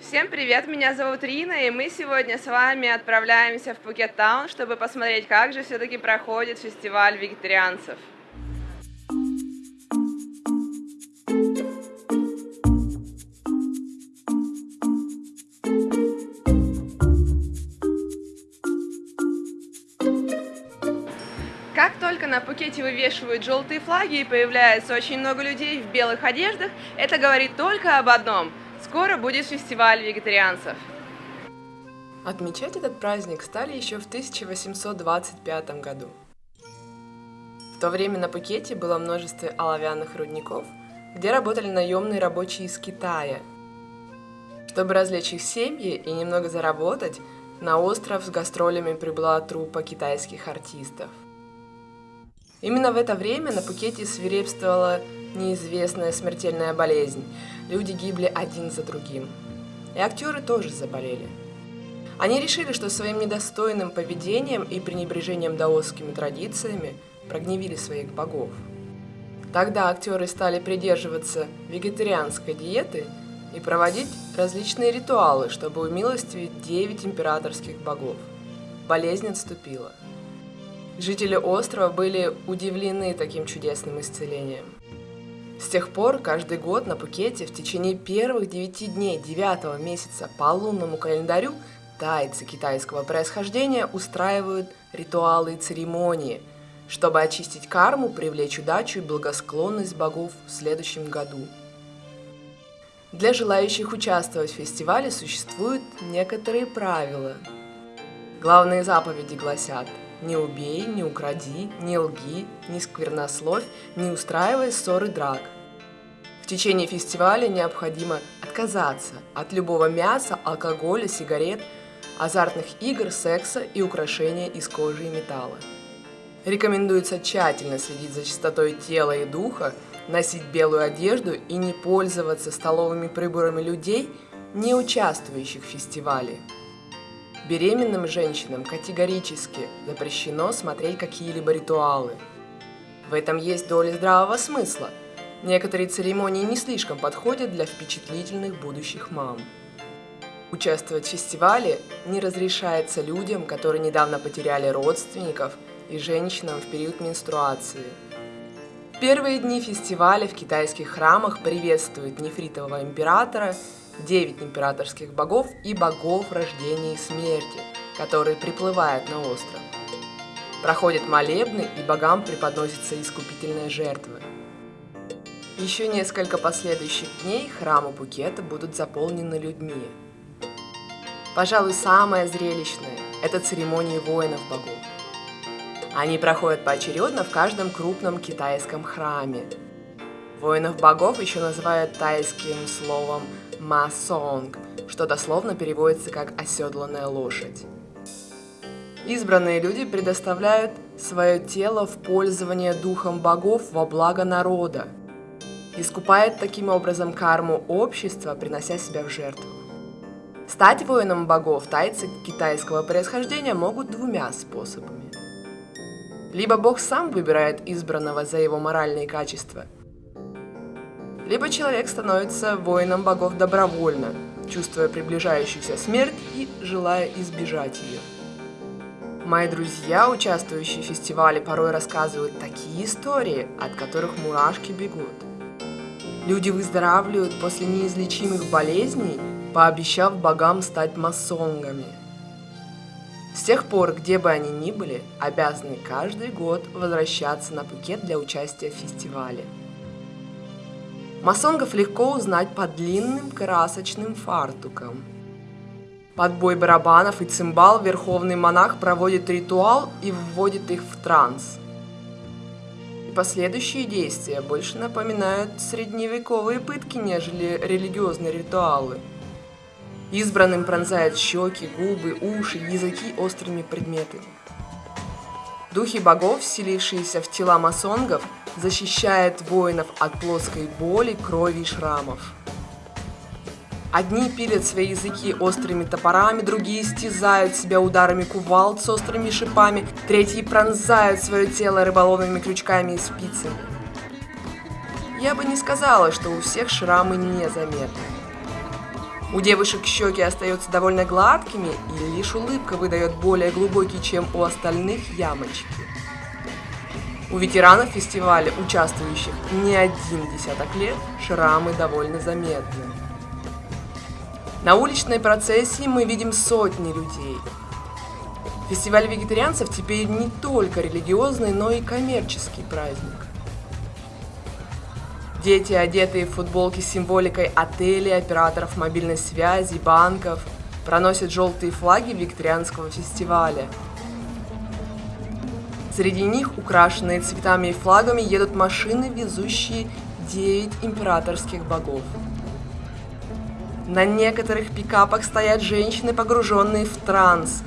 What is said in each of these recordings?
Всем привет, меня зовут Рина, и мы сегодня с вами отправляемся в Пукет Таун, чтобы посмотреть, как же все-таки проходит фестиваль вегетарианцев. Как только на Пукете вывешивают желтые флаги и появляется очень много людей в белых одеждах, это говорит только об одном – Скоро будет фестиваль вегетарианцев. Отмечать этот праздник стали еще в 1825 году. В то время на Пукете было множество оловянных рудников, где работали наемные рабочие из Китая. Чтобы развлечь их семьи и немного заработать, на остров с гастролями прибыла труппа китайских артистов. Именно в это время на Пукете свирепствовала неизвестная смертельная болезнь. Люди гибли один за другим. И актеры тоже заболели. Они решили, что своим недостойным поведением и пренебрежением даосскими традициями прогневили своих богов. Тогда актеры стали придерживаться вегетарианской диеты и проводить различные ритуалы, чтобы умилостивить девять императорских богов. Болезнь отступила. Жители острова были удивлены таким чудесным исцелением. С тех пор каждый год на Пукете в течение первых девяти дней девятого месяца по лунному календарю тайцы китайского происхождения устраивают ритуалы и церемонии, чтобы очистить карму, привлечь удачу и благосклонность богов в следующем году. Для желающих участвовать в фестивале существуют некоторые правила. Главные заповеди гласят «Не убей, не укради, не лги, не сквернословь, не устраивай ссоры драк». В течение фестиваля необходимо отказаться от любого мяса, алкоголя, сигарет, азартных игр, секса и украшения из кожи и металла. Рекомендуется тщательно следить за чистотой тела и духа, носить белую одежду и не пользоваться столовыми приборами людей, не участвующих в фестивале. Беременным женщинам категорически запрещено смотреть какие-либо ритуалы. В этом есть доля здравого смысла. Некоторые церемонии не слишком подходят для впечатлительных будущих мам. Участвовать в фестивале не разрешается людям, которые недавно потеряли родственников и женщинам в период менструации. Первые дни фестиваля в китайских храмах приветствуют нефритового императора, девять императорских богов и богов рождения и смерти, которые приплывают на остров. Проходят молебны и богам преподносятся искупительные жертвы. Еще несколько последующих дней храмы Букета будут заполнены людьми. Пожалуй, самое зрелищное – это церемонии воинов богов. Они проходят поочередно в каждом крупном китайском храме. Воинов богов еще называют тайским словом «масонг», что дословно переводится как «оседланная лошадь». Избранные люди предоставляют свое тело в пользование духом богов во благо народа, искупает таким образом карму общества, принося себя в жертву. Стать воином богов тайцы китайского происхождения могут двумя способами. Либо бог сам выбирает избранного за его моральные качества, либо человек становится воином богов добровольно, чувствуя приближающуюся смерть и желая избежать ее. Мои друзья, участвующие в фестивале, порой рассказывают такие истории, от которых мурашки бегут. Люди выздоравливают после неизлечимых болезней, пообещав богам стать масонгами. С тех пор, где бы они ни были, обязаны каждый год возвращаться на Пукет для участия в фестивале. Масонгов легко узнать по длинным красочным фартукам. Под бой барабанов и цимбал верховный монах проводит ритуал и вводит их в транс. И последующие действия больше напоминают средневековые пытки, нежели религиозные ритуалы. Избранным пронзают щеки, губы, уши, языки острыми предметами. Духи богов, вселившиеся в тела масонгов, защищают воинов от плоской боли, крови и шрамов. Одни пилят свои языки острыми топорами, другие стязают себя ударами кувалд с острыми шипами, третьи пронзают свое тело рыболовными крючками и спицами. Я бы не сказала, что у всех шрамы незаметны. У девушек щеки остаются довольно гладкими, и лишь улыбка выдает более глубокий, чем у остальных ямочки. У ветеранов фестиваля, участвующих не один десяток лет, шрамы довольно заметны. На уличной процессии мы видим сотни людей. Фестиваль вегетарианцев теперь не только религиозный, но и коммерческий праздник. Дети, одетые в футболки с символикой отелей, операторов мобильной связи, банков, проносят желтые флаги вегетарианского фестиваля. Среди них, украшенные цветами и флагами, едут машины, везущие 9 императорских богов. На некоторых пикапах стоят женщины, погруженные в транс.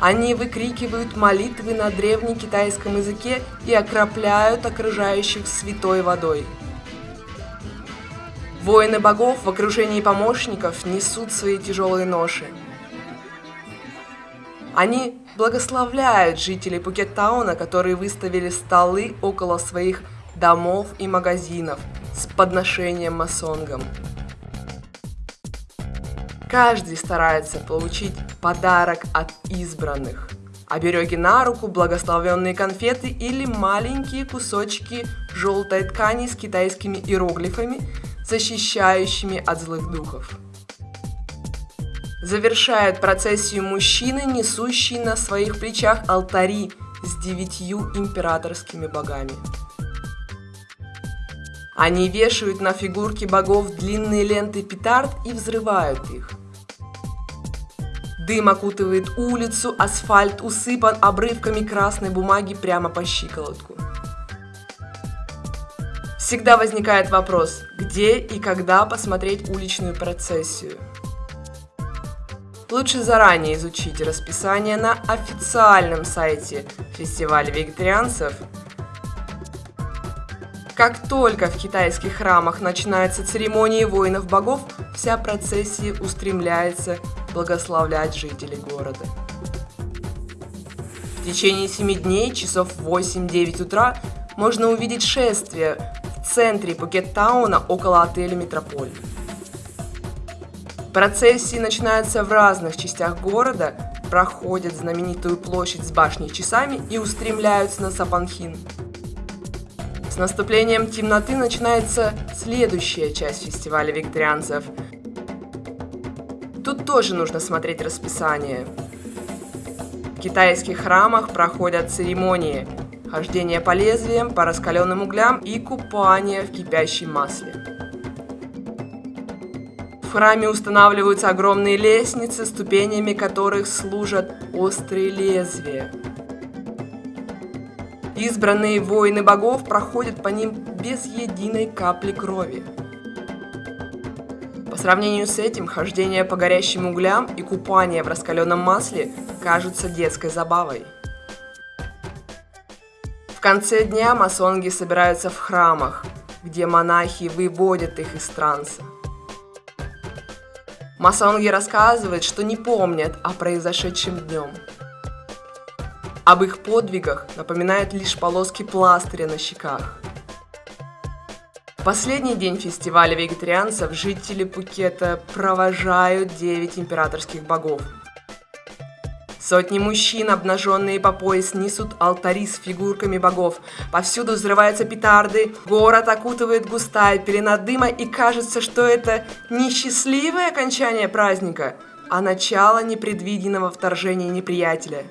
Они выкрикивают молитвы на древнекитайском языке и окропляют окружающих святой водой. Воины богов в окружении помощников несут свои тяжелые ноши. Они благословляют жителей Пукеттауна, которые выставили столы около своих домов и магазинов с подношением масонгам. Каждый старается получить подарок от избранных. Обереги на руку, благословенные конфеты или маленькие кусочки желтой ткани с китайскими иероглифами, защищающими от злых духов. Завершает процессию мужчины, несущий на своих плечах алтари с девятью императорскими богами. Они вешают на фигурки богов длинные ленты петард и взрывают их. Дым окутывает улицу, асфальт усыпан обрывками красной бумаги прямо по щиколотку. Всегда возникает вопрос, где и когда посмотреть уличную процессию. Лучше заранее изучить расписание на официальном сайте фестиваля вегетарианцев. Как только в китайских храмах начинаются церемонии воинов богов, вся процессия устремляется благословлять жителей города. В течение 7 дней, часов 8-9 утра, можно увидеть шествие в центре Пукеттауна около отеля «Метрополь». Процессии начинаются в разных частях города, проходят знаменитую площадь с башней часами и устремляются на Сапанхин. С наступлением темноты начинается следующая часть фестиваля викторианцев – Тут тоже нужно смотреть расписание. В китайских храмах проходят церемонии хождение по лезвиям, по раскаленным углям и купание в кипящем масле. В храме устанавливаются огромные лестницы, ступенями которых служат острые лезвия. Избранные воины богов проходят по ним без единой капли крови. По сравнению с этим, хождение по горящим углям и купание в раскаленном масле кажутся детской забавой. В конце дня масонги собираются в храмах, где монахи выводят их из транса. Масонги рассказывают, что не помнят о произошедшем днем. Об их подвигах напоминают лишь полоски пластыря на щеках – последний день фестиваля вегетарианцев жители Пукета провожают 9 императорских богов. Сотни мужчин, обнаженные по пояс, несут алтари с фигурками богов. Повсюду взрываются петарды, город окутывает густая пелена дыма, и кажется, что это не счастливое окончание праздника, а начало непредвиденного вторжения неприятеля.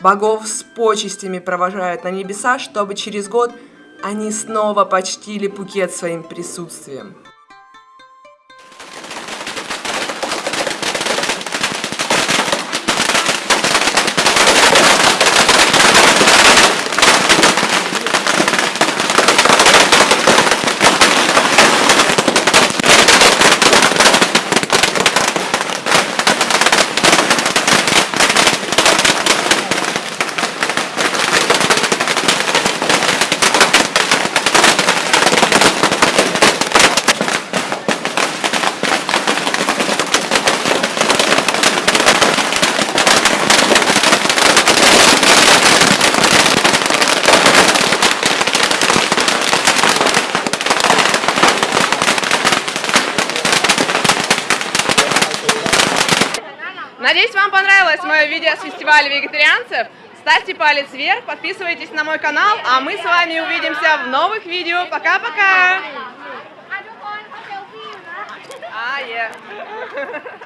Богов с почестями провожают на небеса, чтобы через год – они снова почтили Пукет своим присутствием. Надеюсь, вам понравилось мое видео с фестиваля вегетарианцев. Ставьте палец вверх, подписывайтесь на мой канал, а мы с вами увидимся в новых видео. Пока-пока! А, -пока. yeah.